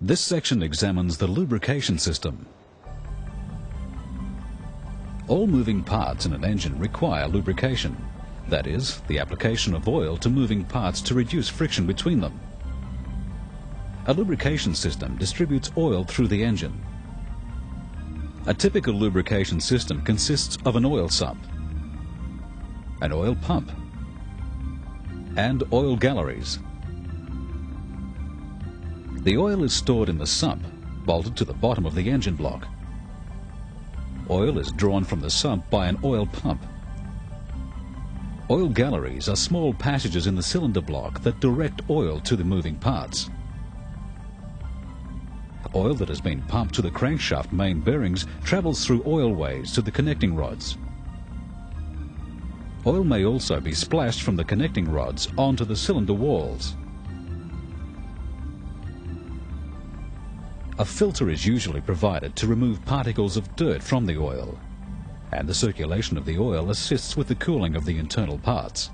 This section examines the lubrication system. All moving parts in an engine require lubrication. That is, the application of oil to moving parts to reduce friction between them. A lubrication system distributes oil through the engine. A typical lubrication system consists of an oil sump, an oil pump, and oil galleries. The oil is stored in the sump, bolted to the bottom of the engine block. Oil is drawn from the sump by an oil pump. Oil galleries are small passages in the cylinder block that direct oil to the moving parts. Oil that has been pumped to the crankshaft main bearings travels through oil ways to the connecting rods. Oil may also be splashed from the connecting rods onto the cylinder walls. A filter is usually provided to remove particles of dirt from the oil, and the circulation of the oil assists with the cooling of the internal parts.